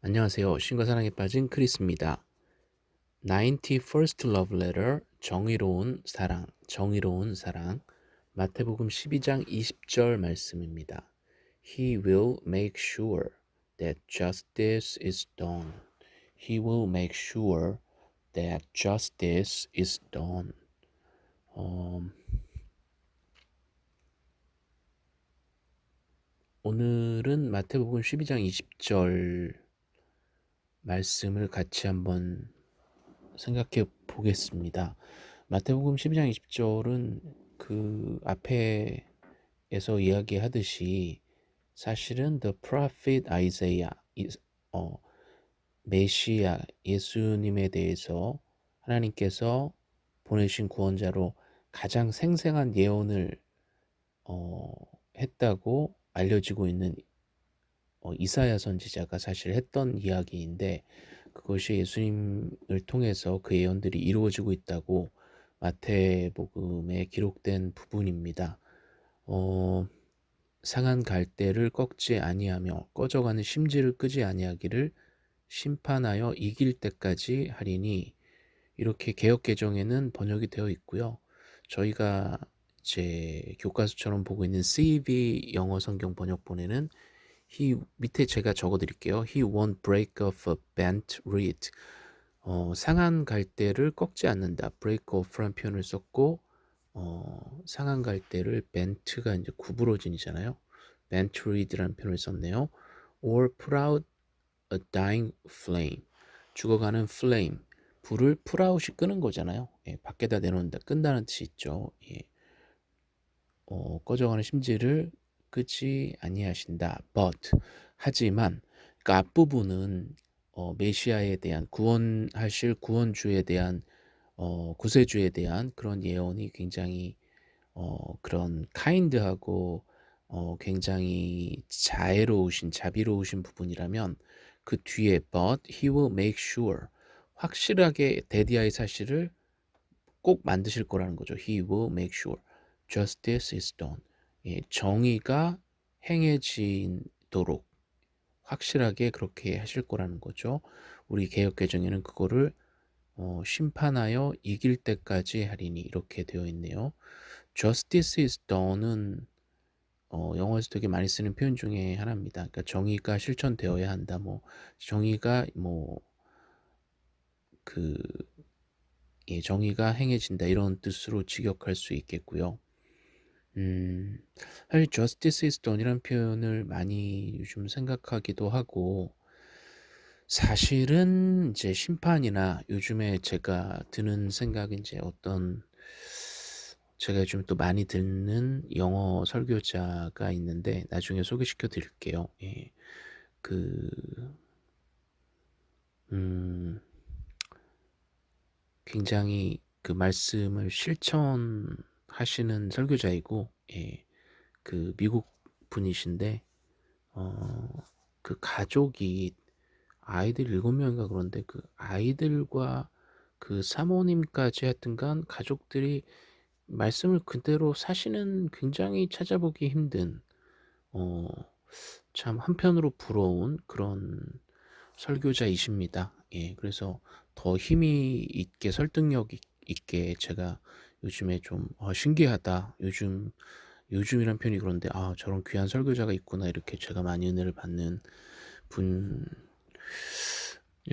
안녕하세요. 신과 사랑에 빠진 크리스입니다. 91st Love Letter 정의로운 사랑, 정의로운 사랑 마태복음 12장 20절 말씀입니다. He will make sure that justice is done. He will make sure that justice is done. 어, 오늘은 마태복음 12장 20절 말씀을 같이 한번 생각해 보겠습니다. 마태복음 12장 20절은 그 앞에에서 이야기하듯이 사실은 the prophet Isaiah 어, 메시아 예수님에 대해서 하나님께서 보내신 구원자로 가장 생생한 예언을 어, 했다고 알려지고 있는 어, 이사야 선지자가 사실 했던 이야기인데 그것이 예수님을 통해서 그 예언들이 이루어지고 있다고 마태복음에 기록된 부분입니다. 어, 상한 갈대를 꺾지 아니하며 꺼져가는 심지를 끄지 아니하기를 심판하여 이길 때까지 하리니 이렇게 개혁 개정에는 번역이 되어 있고요. 저희가 제 교과서처럼 보고 있는 CV 영어 성경 번역본에는 he 밑에 제가 적어 드릴게요. he won't break off a bent reed. 어, 상한 갈대를 꺾지 않는다. break off란 표현을 썼고 어, 상한 갈대를 bent가 이제 구부러진이잖아요. bent reed라는 표현을 썼네요. or put out a dying flame. 죽어가는 flame. 불을 put out이 끄는 거잖아요. 예, 밖에다 내놓는다. 끈다는 뜻이 있죠. 예. 어, 꺼져가는 심지를 끄지 아니하신다. But 하지만 그 앞부분은 어, 메시아에 대한 구원하실 구원주에 대한 어, 구세주에 대한 그런 예언이 굉장히 어, 그런 카인드하고 어, 굉장히 자애로우신 자비로우신 부분이라면 그 뒤에 but he will make sure 확실하게 데디아의 사실을 꼭 만드실 거라는 거죠. He will make sure justice is done. 예, 정의가 행해지도록 확실하게 그렇게 하실 거라는 거죠. 우리 개혁 개정에는 그거를 어, 심판하여 이길 때까지 하리니 이렇게 되어 있네요. Justice is done은 어, 영어에서 되게 많이 쓰는 표현 중에 하나입니다. 그러니까 정의가 실천되어야 한다. 뭐 정의가 뭐그 예, 정의가 행해진다 이런 뜻으로 직역할 수 있겠고요. 음, 사실 justice is done이란 표현을 많이 요즘 생각하기도 하고 사실은 이제 심판이나 요즘에 제가 드는 생각은 이제 어떤 제가 요즘 또 많이 듣는 영어 설교자가 있는데 나중에 소개시켜 드릴게요. 예. 그, 음, 굉장히 그 말씀을 실천 하시는 설교자이고, 예. 그 미국 분이신데, 어, 그 가족이 아이들 일곱 명인가 그런데 그 아이들과 그 사모님까지 하여튼간 가족들이 말씀을 그대로 사시는 굉장히 찾아보기 힘든 어, 참 한편으로 부러운 그런 설교자이십니다. 예, 그래서 더 힘이 있게 설득력 있게 제가 요즘에 좀 어, 신기하다. 요즘 요즘이란 표현이 그런데 아 저런 귀한 설교자가 있구나 이렇게 제가 많이 은혜를 받는 분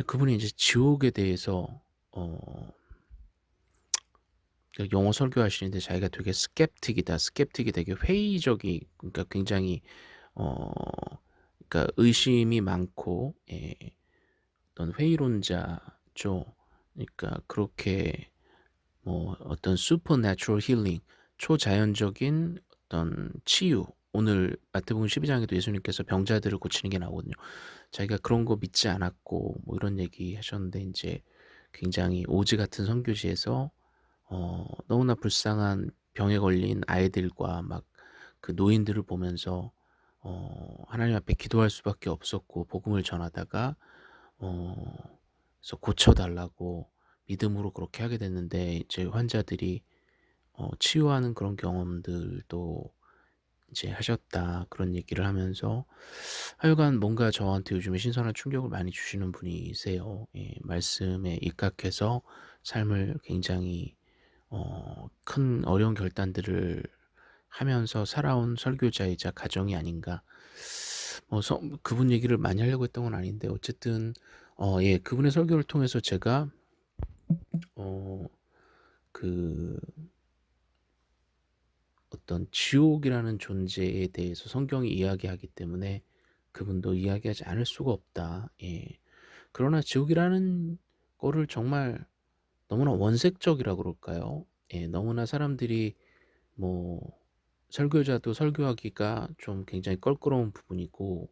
그분이 이제 지옥에 대해서 어 영어 설교하시는데 자기가 되게 skeptic이다. skeptic이 되게 회의적이 그러니까 굉장히 어 그러니까 의심이 많고 예, 어떤 회의론자죠. 그러니까 그렇게 뭐 어떤 supernatural healing 초자연적인 어떤 치유 오늘 마태복음 12장에도 예수님께서 병자들을 고치는 게 나오거든요. 자기가 그런 거 믿지 않았고 뭐 이런 얘기 하셨는데 이제 굉장히 오지 같은 선교지에서 어, 너무나 불쌍한 병에 걸린 아이들과 막 그 노인들을 보면서 어, 하나님 앞에 기도할 수밖에 없었고 복음을 전하다가 어, 그래서 고쳐달라고 믿음으로 그렇게 하게 됐는데 이제 환자들이 어, 치유하는 그런 경험들도 이제 하셨다 그런 얘기를 하면서 하여간 뭔가 저한테 요즘에 신선한 충격을 많이 주시는 분이세요. 예 말씀에 입각해서 삶을 굉장히 어 큰 어려운 결단들을 하면서 살아온 설교자이자 가정이 아닌가. 뭐 서 그분 얘기를 많이 하려고 했던 건 아닌데 어쨌든 어 예 그분의 설교를 통해서 제가 어 그 어떤 지옥이라는 존재에 대해서 성경이 이야기하기 때문에 그분도 이야기하지 않을 수가 없다. 예. 그러나 지옥이라는 거를 정말 너무나 원색적이라 그럴까요? 예 너무나 사람들이 뭐 설교자도 설교하기가 좀 굉장히 껄끄러운 부분이고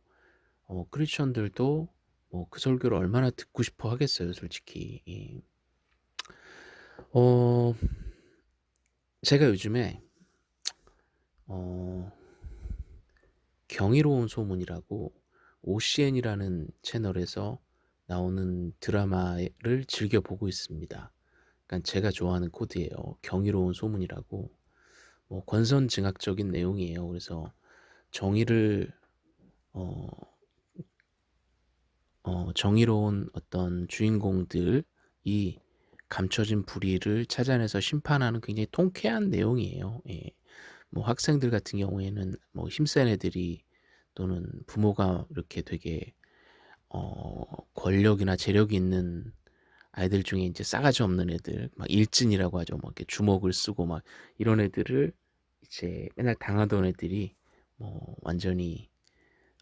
어 크리스천들도 뭐 그 설교를 얼마나 듣고 싶어 하겠어요 솔직히. 예. 어 제가 요즘에 어 경이로운 소문이라고 OCN이라는 채널에서 나오는 드라마를 즐겨 보고 있습니다. 그러니까 제가 좋아하는 코드예요. 경이로운 소문이라고. 뭐 권선징악적인 내용이에요. 그래서 정의를 어 어 정의로운 어떤 주인공들이 감춰진 불의를 찾아내서 심판하는 굉장히 통쾌한 내용이에요. 예. 뭐 학생들 같은 경우에는 뭐 힘센 애들이 또는 부모가 이렇게 되게 어 권력이나 재력이 있는 아이들 중에 인제 싸가지 없는 애들 막 일진이라고 하죠. 뭐 이렇게 주먹을 쓰고 막 이런 애들을 이제 맨날 당하던 애들이 뭐 완전히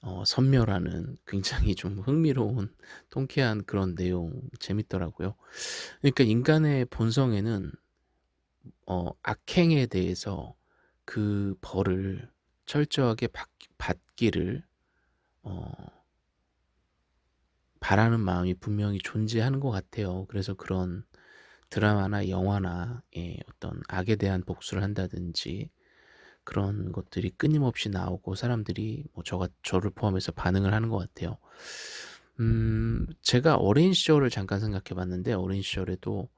어 섬멸하는 굉장히 좀 흥미로운 통쾌한 그런 내용 재밌더라고요. 그러니까 인간의 본성에는 어 악행에 대해서 그 벌을 철저하게 받 받기를 어 바라는 마음이 분명히 존재하는 것 같아요. 그래서 그런 드라마나 영화나 예 어떤 악에 대한 복수를 한다든지 그런 것들이 끊임없이 나오고 사람들이 뭐 저가 저를 포함해서 반응을 하는 것 같아요. 음 제가 어린 시절을 잠깐 생각해 봤는데 어린 시절에도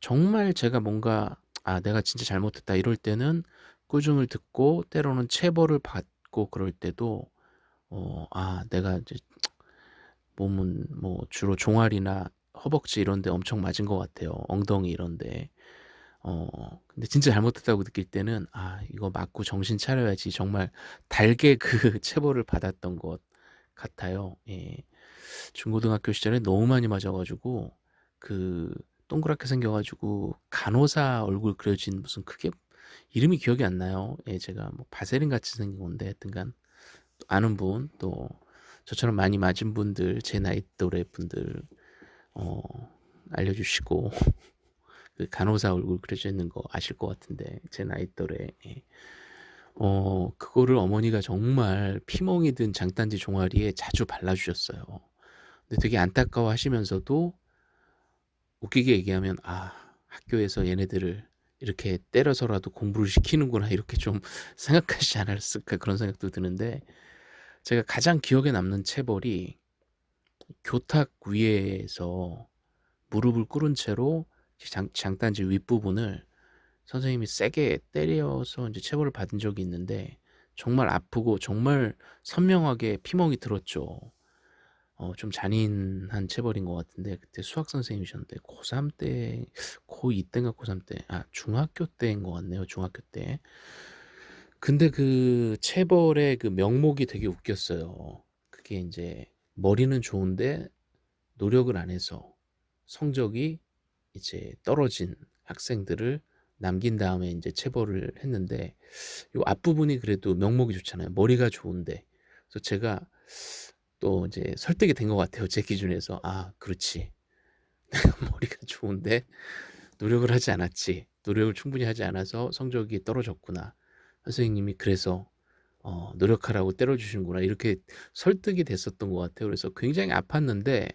정말 제가 뭔가 '아 내가 진짜 잘못했다.' 이럴 때는 꾸중을 듣고 때로는 체벌을 받고 그럴 때도 어 '아 내가 이제 몸은 뭐 주로 종아리나 허벅지 이런 데 엄청 맞은 것 같아요. 엉덩이 이런 데. 어 근데 진짜 잘못했다고 느낄 때는 '아 이거 맞고 정신 차려야지.' 정말 달게 그 체벌을 받았던 것 같아요. 예. 중고등학교 시절에 너무 많이 맞아 가지고 그 동그랗게 생겨 가지고 간호사 얼굴 그려진 무슨 그게 이름이 기억이 안 나요. 예 제가 뭐 바세린 같이 생긴 건데 하여튼간 아는 분 또 저처럼 많이 맞은 분들 제 나이 또래 분들 어 알려주시고 그 간호사 얼굴 그려져 있는 거 아실 것 같은데 제 나이 또래 예. 어 그거를 어머니가 정말 피멍이 든 장단지 종아리에 자주 발라 주셨어요. 근데 되게 안타까워 하시면서도 웃기게 얘기하면 '아 학교에서 얘네들을 이렇게 때려서라도 공부를 시키는구나.' 이렇게 좀 생각하시지 않았을까 그런 생각도 드는데 제가 가장 기억에 남는 체벌이 교탁 위에서 무릎을 꿇은 채로 장 장단지 윗부분을 선생님이 세게 때려서 인제 체벌을 받은 적이 있는데 정말 아프고 정말 선명하게 피멍이 들었죠. 어 좀 잔인한 체벌인 것 같은데 그때 수학 선생님이셨는데 고3 때 고2 땐가 고3 때 아 중학교 때인 것 같네요, 중학교 때. 근데 그 체벌의 그 명목이 되게 웃겼어요. 그게 인제 머리는 좋은데 노력을 안 해서 성적이 이제 떨어진 학생들을 남긴 다음에 인제 체벌을 했는데 요 앞부분이 그래도 명목이 좋잖아요. 머리가 좋은데. 그래서 제가 또 이제 설득이 된 것 같아요, 제 기준에서. '아 그렇지. 내가 머리가 좋은데 노력을 하지 않았지. 노력을 충분히 하지 않아서 성적이 떨어졌구나. 선생님이 그래서 어 노력하라고 때려 주시는구나.' 이렇게 설득이 됐었던 것 같아요. 그래서 굉장히 아팠는데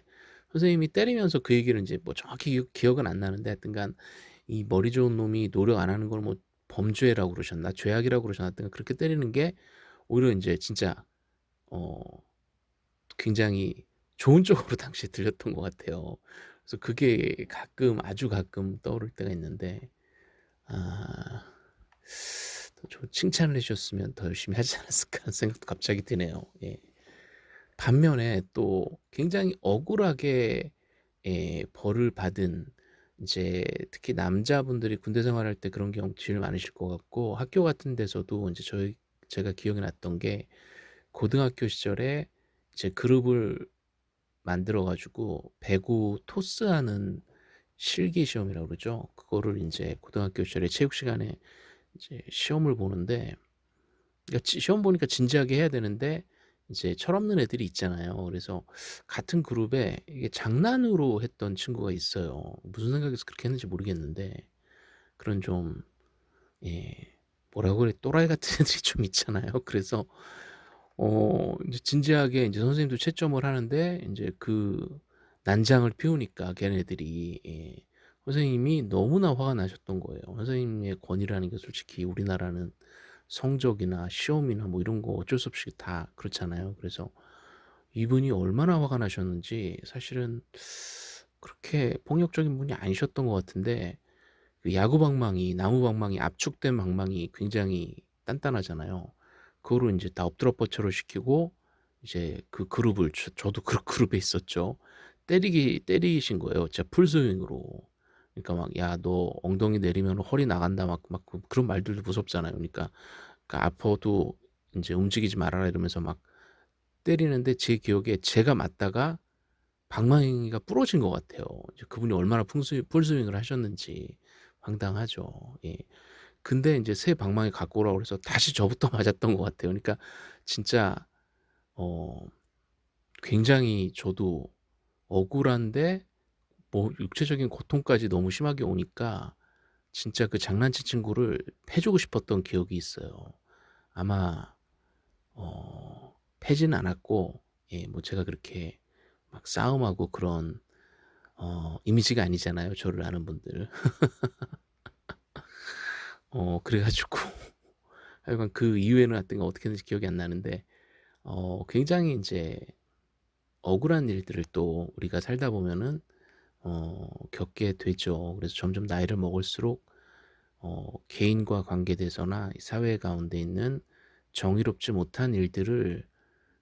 선생님이 때리면서 그 얘기를 인제 뭐 정확히 기억 기억은 안 나는데 하여튼간 이 머리 좋은 놈이 노력 안 하는 걸 뭐 범죄라고 그러셨나 죄악이라고 그러셨나 하여튼 그렇게 때리는 게 오히려 인제 진짜 어 굉장히 좋은 쪽으로 당시에 들렸던 것 같아요. 그래서 그게 가끔 아주 가끔 떠오를 때가 있는데 아 더 칭찬을 해 주셨으면 더 열심히 하지 않았을까 하는 생각도 갑자기 드네요. 예. 반면에 또 굉장히 억울하게 예 벌을 받은 인제 특히 남자분들이 군대 생활할 때 그런 경우 제일 많으실 것 같고 학교 같은 데서도 인제 저희 제가 기억이 났던 게 고등학교 시절에 이제 그룹을 만들어 가지고 배구 토스하는 실기 시험이라고 그러죠. 그거를 인제 고등학교 시절에 체육 시간에 이제 시험을 보는데 그러니까 지 시험 보니까 진지하게 해야 되는데 이제 철없는 애들이 있잖아요. 그래서 같은 그룹에 이게 장난으로 했던 친구가 있어요. 무슨 생각에서 그렇게 했는지 모르겠는데 그런 좀 예 뭐라고 그래 또라이 같은 애들이 좀 있잖아요. 그래서 어 인제 진지하게 인제 선생님도 채점을 하는데 인제 그 난장을 피우니까 걔네들이 예 선생님이 너무나 화가 나셨던 거예요. 선생님의 권위라는 게 솔직히 우리나라는 성적이나 시험이나 뭐 이런 거 어쩔 수 없이 다 그렇잖아요. 그래서 이분이 얼마나 화가 나셨는지 사실은 그렇게 폭력적인 분이 아니셨던 것 같은데 그 야구 방망이 나무 방망이 압축된 방망이 굉장히 단단하잖아요. 그거를 인제 다 엎드려 뻗쳐를 시키고 이제 그 그룹을 저 저도 그 그룹에 있었죠. 때리기 때리신 거예요 진짜 풀스윙으로. 그러니까 막 "야 너 엉덩이 내리면 허리 나간다." 막 막그 그런 말들도 무섭잖아요. 그러니까 그러니까 "아파도 인제 움직이지 말아라." 이러면서 막 때리는데 제 기억에 제가 맞다가 방망이가 부러진 것 같아요. 이제 그분이 얼마나 풍스윙 풀스윙을 하셨는지 황당하죠. 예. 근데 인제 새 방망이 갖고 오라고 그래서 다시 저부터 맞았던 것 같아요. 그러니까 진짜 어 굉장히 저도 억울한데 뭐 육체적인 고통까지 너무 심하게 오니까 진짜 그 장난친 친구를 패 주고 싶었던 기억이 있어요. 아마 어 패지는 않았고 예 뭐 제가 그렇게 막 싸움하고 그런 어 이미지가 아니잖아요, 저를 아는 분들. 어 그래 가지고 하여간 그 이후에는 하여튼 어떻게 됐는지 기억이 안 나는데 어 굉장히 인제 억울한 일들을 또 우리가 살다 보면은 어 겪게 되죠. 그래서 점점 나이를 먹을수록 어 개인과 관계돼서나 이 사회 가운데 있는 정의롭지 못한 일들을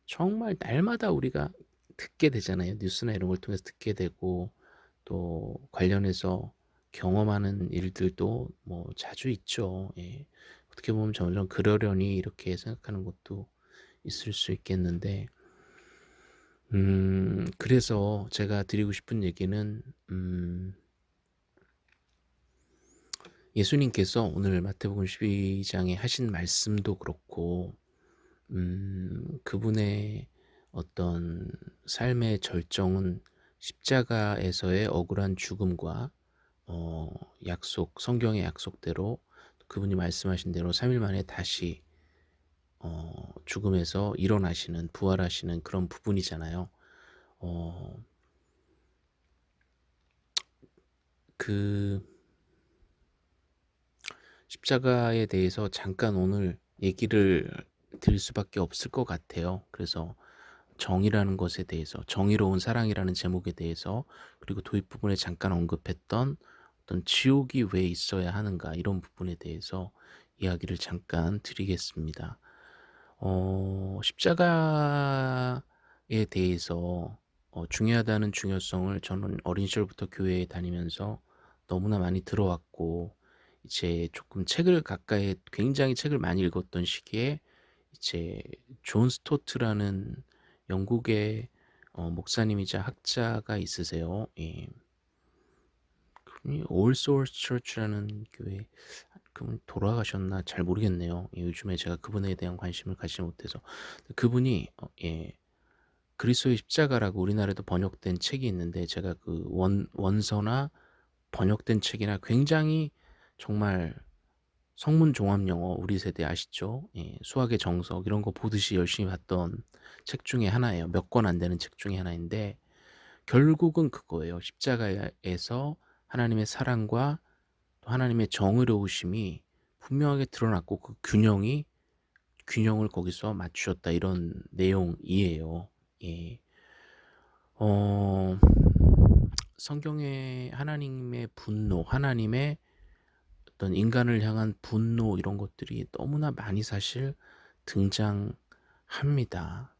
정말 날마다 우리가 듣게 되잖아요. 뉴스나 이런 걸 통해서 듣게 되고 또 관련해서 경험하는 일들도 뭐 자주 있죠. 예. 어떻게 보면 점점 '그러려니.' 이렇게 생각하는 것도 있을 수 있겠는데 음 그래서 제가 드리고 싶은 얘기는 음 예수님께서 오늘 마태복음 12 장에 하신 말씀도 그렇고 음 그분의 어떤 삶의 절정은 십자가에서의 억울한 죽음과 어 약속 성경의 약속대로 그분이 말씀하신 대로 3일 만에 다시 어 죽음에서 일어나시는 부활하시는 그런 부분이잖아요. 어 그 십자가에 대해서 잠깐 오늘 얘기를 드릴 수밖에 없을 것 같아요. 그래서 정의라는 것에 대해서 정의로운 사랑이라는 제목에 대해서 그리고 도입 부분에 잠깐 언급했던 어떤 지옥이 왜 있어야 하는가 이런 부분에 대해서 이야기를 잠깐 드리겠습니다. 어 십자가에 대해서 어 중요하다는 중요성을 저는 어린 시절부터 교회에 다니면서 너무나 많이 들어왔고 이제 조금 책을 가까이 굉장히 책을 많이 읽었던 시기에 이제 존 스토트라는 영국의 어 목사님이자 학자가 있으세요. 예. 그분이 All Souls Church라는 교회 그분이 돌아가셨나 잘 모르겠네요. 예 요즘에 제가 그분에 대한 관심을 갖지 못해서. 그분이 어 예 그리스도의 십자가라고 우리나라에도 번역된 책이 있는데 제가 그 원 원서나 번역된 책이나 굉장히 정말 성문 종합 영어 우리 세대 아시죠? 예 수학의 정석 이런 거 보듯이 열심히 봤던 책 중에 하나예요. 몇 권 안 되는 책 중에 하나인데 결국은 그거예요. 십자가에서 하나님의 사랑과 또 하나님의 정의로우심이 분명하게 드러났고 그 균형이 균형을 거기서 맞추셨다 이런 내용이에요. 예. 어 성경에 하나님의 분노, 하나님의 어떤 인간을 향한 분노 이런 것들이 너무나 많이 사실 등장합니다.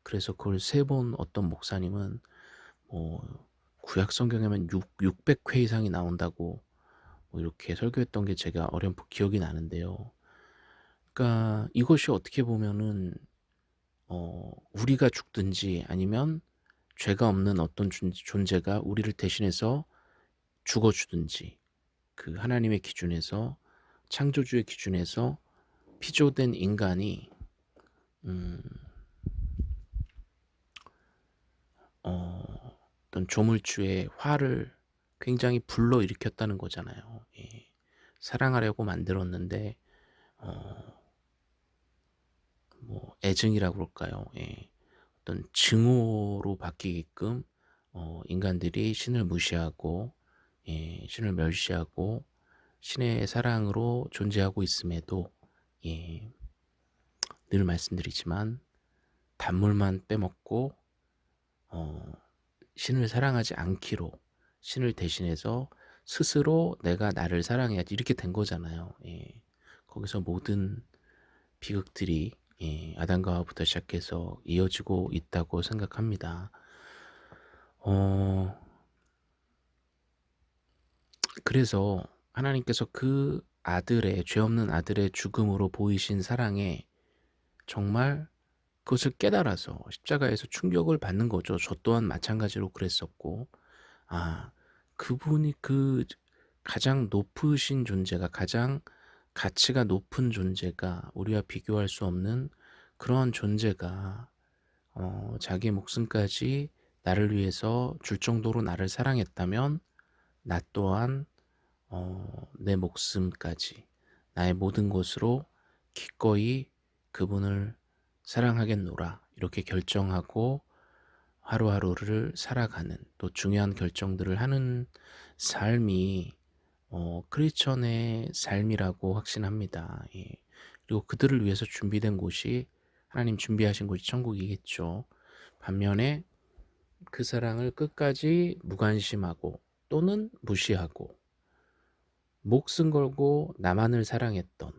그래서 그걸 세본 어떤 목사님은 뭐 구약 성경에만 6 600회 이상이 나온다고 뭐 이렇게 설교했던 게 제가 어렴풋 기억이 나는데요. 그러니까 이것이 어떻게 보면은 어 우리가 죽든지 아니면 죄가 없는 어떤 존 존재가 우리를 대신해서 죽어 주든지 그 하나님의 기준에서 창조주의 기준에서 피조된 인간이 음 어 어떤 조물주의 화를 굉장히 불러일으켰다는 거잖아요. 예. 사랑하려고 만들었는데 어 뭐 애증이라고 그럴까요? 예. 어떤 증오로 바뀌게끔 어 인간들이 신을 무시하고 예 신을 멸시하고 신의 사랑으로 존재하고 있음에도 예 늘 말씀드리지만 단물만 빼먹고 어 신을 사랑하지 않기로 신을 대신해서 스스로 내가 나를 사랑해야지 이렇게 된 거잖아요. 예. 거기서 모든 비극들이 예, 아담과 하와부터 시작해서 이어지고 있다고 생각합니다. 어, 그래서 하나님께서 그 아들의 죄 없는 아들의 죽음으로 보이신 사랑에 정말 그것을 깨달아서 십자가에서 충격을 받는 거죠. 저 또한 마찬가지로 그랬었고, 아, 그분이 그 가장 높으신 존재가 가장 가치가 높은 존재가 우리와 비교할 수 없는 그런 존재가 어, 자기 목숨까지 나를 위해서 줄 정도로 나를 사랑했다면 나 또한 어, 내 목숨까지 나의 모든 것으로 기꺼이 그분을 사랑하겠노라 이렇게 결정하고 하루하루를 살아가는 또 중요한 결정들을 하는 삶이 어, 크리스천의 삶이라고 확신합니다. 예. 그리고 그들을 위해서 준비된 곳이 하나님 준비하신 곳이 천국이겠죠. 반면에 그 사랑을 끝까지 무관심하고 또는 무시하고 목숨 걸고 나만을 사랑했던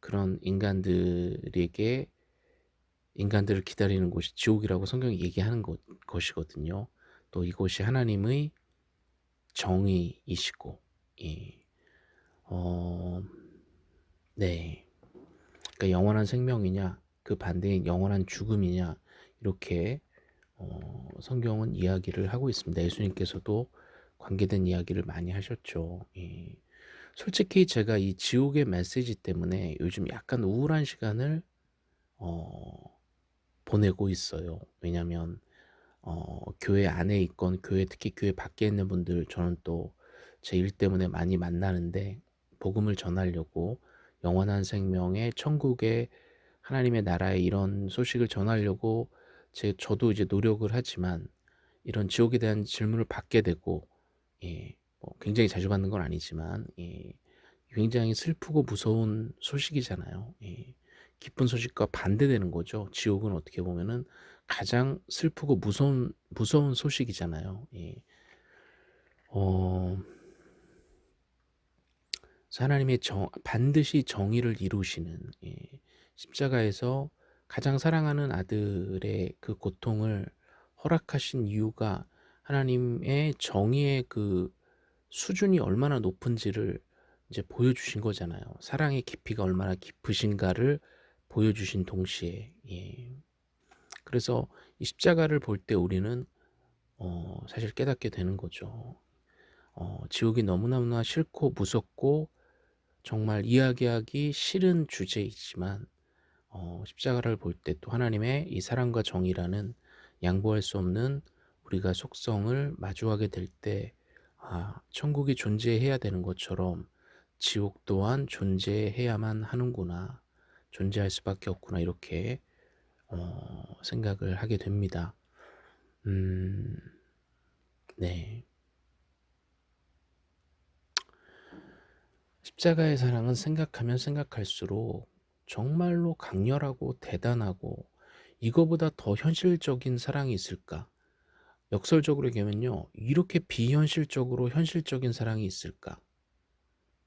그런 인간들에게 인간들을 기다리는 곳이 지옥이라고 성경이 얘기하는 것, 것이거든요. 또 이곳이 하나님의 정의이시고, 예. 어, 네. 그러니까 영원한 생명이냐, 그 반대인 영원한 죽음이냐, 이렇게 어, 성경은 이야기를 하고 있습니다. 예수님께서도 관계된 이야기를 많이 하셨죠. 예. 솔직히 제가 이 지옥의 메시지 때문에 요즘 약간 우울한 시간을 어, 보내고 있어요. 왜냐면 어, 교회 안에 있건 교회 특히 교회 밖에 있는 분들 저는 또 제 일 때문에 많이 만나는데 복음을 전하려고 영원한 생명의 천국의 하나님의 나라의 이런 소식을 전하려고 제 저도 이제 노력을 하지만 이런 지옥에 대한 질문을 받게 되고 예, 뭐 굉장히 자주 받는 건 아니지만 예, 굉장히 슬프고 무서운 소식이잖아요. 예. 기쁜 소식과 반대되는 거죠. 지옥은 어떻게 보면은 가장 슬프고 무서운 무서운 소식이잖아요. 예. 어, 하나님의 정, 반드시 정의를 이루시는 예. 십자가에서 가장 사랑하는 아들의 그 고통을 허락하신 이유가 하나님의 정의의 그 수준이 얼마나 높은지를 이제 보여주신 거잖아요. 사랑의 깊이가 얼마나 깊으신가를 보여주신 동시에 예. 그래서 이 십자가를 볼 때 우리는 어, 사실 깨닫게 되는 거죠. 어, 지옥이 너무너무나 싫고 무섭고 정말 이야기하기 싫은 주제이지만 어, 십자가를 볼 때 또 하나님의 이 사랑과 정의라는 양보할 수 없는 우리가 속성을 마주하게 될 때 아, 천국이 존재해야 되는 것처럼 지옥 또한 존재해야만 하는구나. 존재할 수밖에 없구나 이렇게 어, 생각을 하게 됩니다. 음, 네. 십자가의 사랑은 생각하면 생각할수록 정말로 강렬하고 대단하고 이거보다 더 현실적인 사랑이 있을까? 역설적으로 얘기하면요. 이렇게 비현실적으로 현실적인 사랑이 있을까?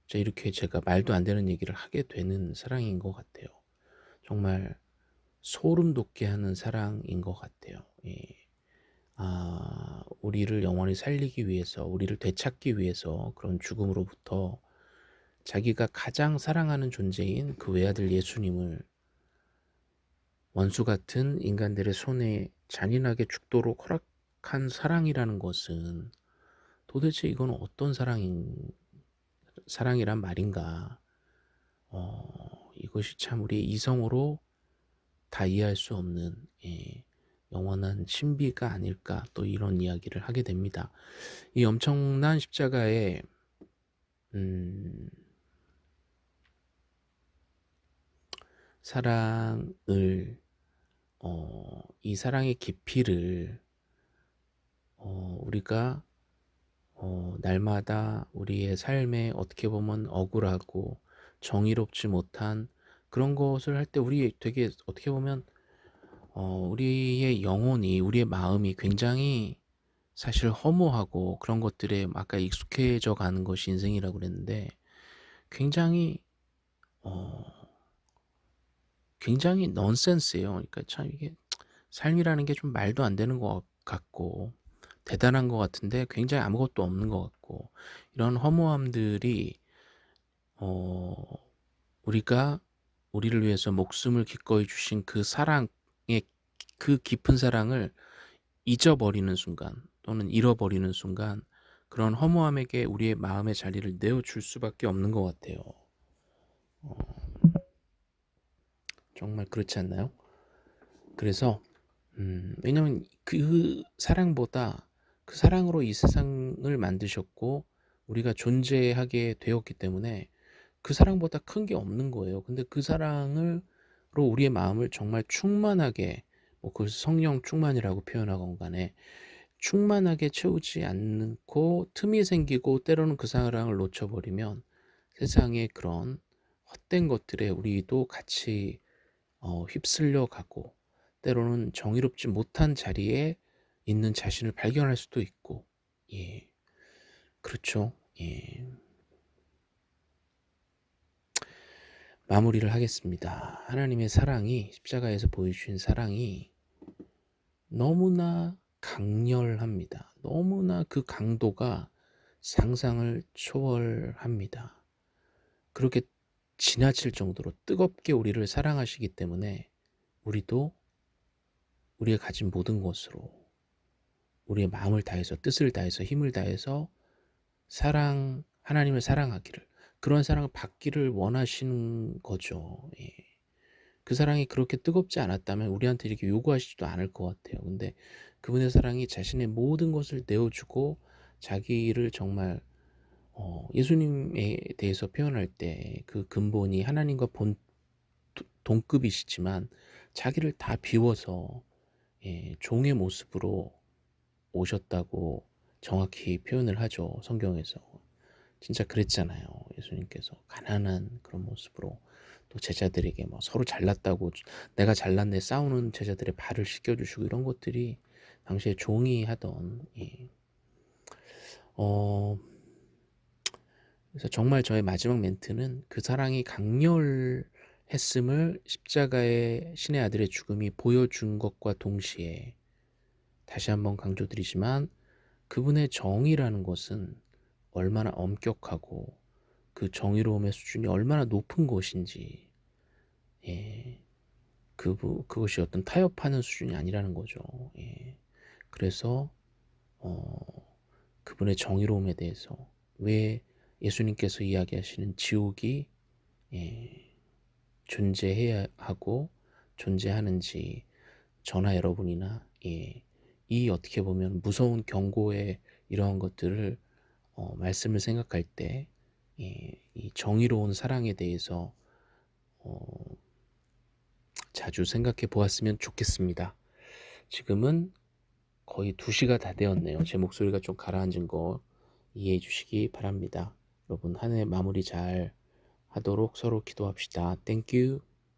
자 이렇게 제가 말도 안 되는 얘기를 하게 되는 사랑인 것 같아요. 정말 소름 돋게 하는 사랑인 것 같아요. 예. 아, 우리를 영원히 살리기 위해서, 우리를 되찾기 위해서 그런 죽음으로부터 자기가 가장 사랑하는 존재인 그 외아들 예수님을 원수 같은 인간들의 손에 잔인하게 죽도록 허락한 사랑이라는 것은 도대체 이건 어떤 사랑인 사랑이란 말인가? 어, 이것이 참 우리의 이성으로 다 이해할 수 없는 예, 영원한 신비가 아닐까 또 이런 이야기를 하게 됩니다. 이 엄청난 십자가의 음, 사랑을 어, 이 사랑의 깊이를 어, 우리가 어, 날마다 우리의 삶에 어떻게 보면 억울하고 정의롭지 못한 그런 것을 할 때 우리 되게 어떻게 보면 어, 우리의 영혼이 우리의 마음이 굉장히 사실 허무하고 그런 것들에 아까 익숙해져 가는 것이 인생이라고 그랬는데 굉장히 어, 굉장히 넌센스예요. 그러니까 참 이게 삶이라는 게 좀 말도 안 되는 것 같고 대단한 것 같은데 굉장히 아무것도 없는 것 같고 이런 허무함들이 어, 우리가 우리를 위해서 목숨을 기꺼이 주신 그 사랑의 그 깊은 사랑을 잊어버리는 순간 또는 잃어버리는 순간 그런 허무함에게 우리의 마음의 자리를 내어줄 수밖에 없는 것 같아요. 어, 정말 그렇지 않나요? 그래서 음, 왜냐면 그 사랑보다 그 사랑으로 이 세상을 만드셨고 우리가 존재하게 되었기 때문에 그 사랑보다 큰 게 없는 거예요. 근데 그 사랑으로 우리의 마음을 정말 충만하게 뭐그 성령 충만이라고 표현하건 간에 충만하게 채우지 않고 틈이 생기고 때로는 그 사랑을 놓쳐버리면 세상의 그런 헛된 것들에 우리도 같이 어, 휩쓸려 가고 때로는 정의롭지 못한 자리에 있는 자신을 발견할 수도 있고. 예. 그렇죠? 예 마무리를 하겠습니다. 하나님의 사랑이 십자가에서 보여주신 사랑이 너무나 강렬합니다. 너무나 그 강도가 상상을 초월합니다. 그렇게 지나칠 정도로 뜨겁게 우리를 사랑하시기 때문에 우리도 우리가 가진 모든 것으로 우리의 마음을 다해서 뜻을 다해서 힘을 다해서 사랑 하나님을 사랑하기를 그런 사랑을 받기를 원하시는 거죠. 예. 그 사랑이 그렇게 뜨겁지 않았다면 우리한테 이렇게 요구하시지도 않을 것 같아요. 근데 그분의 사랑이 자신의 모든 것을 내어주고 자기를 정말 어, 예수님에 대해서 표현할 때 그 근본이 하나님과 본 동급이시지만 자기를 다 비워서 예, 종의 모습으로 오셨다고 정확히 표현을 하죠 성경에서 진짜 그랬잖아요. 예수님께서 가난한 그런 모습으로 또 제자들에게 뭐 서로 잘났다고 내가 잘났네 싸우는 제자들의 발을 씻겨주시고 이런 것들이 당시에 종이 하던 예. 어 그래서 정말 저의 마지막 멘트는 그 사랑이 강렬했음을 십자가의 신의 아들의 죽음이 보여준 것과 동시에 다시 한번 강조드리지만 그분의 정의라는 것은 얼마나 엄격하고 그 정의로움의 수준이 얼마나 높은 것인지 예. 그, 그것이 어떤 타협하는 수준이 아니라는 거죠. 예. 그래서 어, 그분의 정의로움에 대해서 왜 예수님께서 이야기하시는 지옥이 예, 존재해야 하고 존재하는지 저나 여러분이나 예, 이 어떻게 보면 무서운 경고의 이러한 것들을 어, 말씀을 생각할 때 이, 이 정의로운 사랑에 대해서 어, 자주 생각해 보았으면 좋겠습니다. 지금은 거의 2시가 다 되었네요. 제 목소리가 좀 가라앉은 거 이해해 주시기 바랍니다. 여러분 한 해 마무리 잘 하도록 서로 기도합시다. Thank you